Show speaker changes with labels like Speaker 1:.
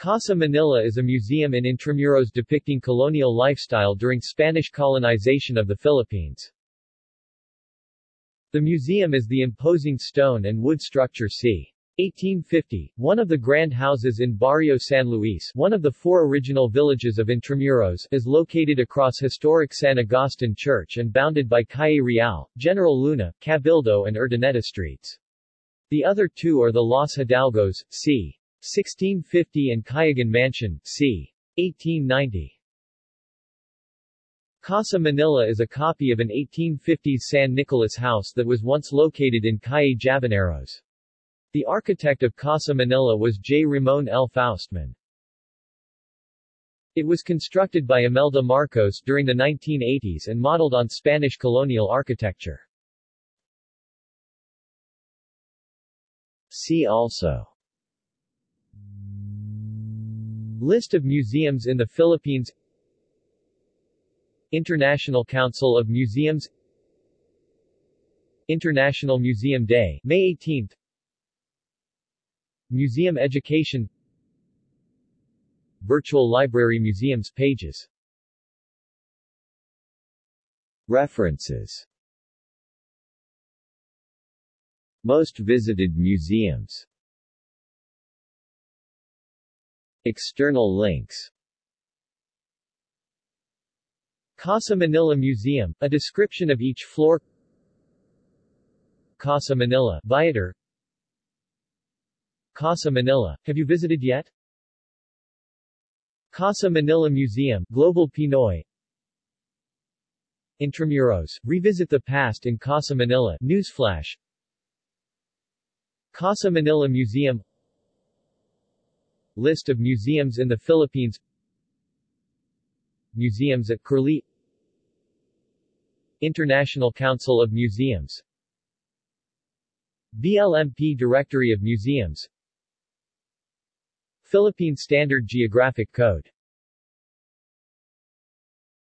Speaker 1: Casa Manila is a museum in Intramuros depicting colonial lifestyle during Spanish colonization of the Philippines. The museum is the imposing stone and wood structure c. 1850, one of the grand houses in Barrio San Luis one of the four original villages of Intramuros is located across historic San Agustin Church and bounded by Calle Real, General Luna, Cabildo and Urdaneta streets. The other two are the Los Hidalgos, c. 1650 and Cayagan Mansion, c. 1890. Casa Manila is a copy of an 1850s San Nicolas house that was once located in Calle Jaboneros. The architect of Casa Manila was J. Ramon L. Faustman. It was constructed by Imelda Marcos during the 1980s and modeled on Spanish colonial architecture. See also List of museums in the Philippines. International Council of Museums. International Museum Day, May 18 Museum Education. Virtual Library Museums pages. References. Most visited museums External links. Casa Manila Museum, a description of each floor. Casa Manila, Viator. Casa Manila, have you visited yet? Casa Manila Museum, Global Pinoy. Intramuros, revisit the past in Casa Manila, Newsflash. Casa Manila Museum List of museums in the Philippines. Museums at Curlie. International Council of Museums. BLMP Directory of Museums. Philippine Standard Geographic Code